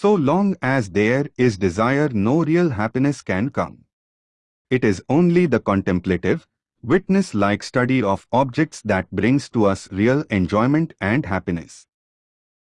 So long as there is desire no real happiness can come. It is only the contemplative, witness-like study of objects that brings to us real enjoyment and happiness.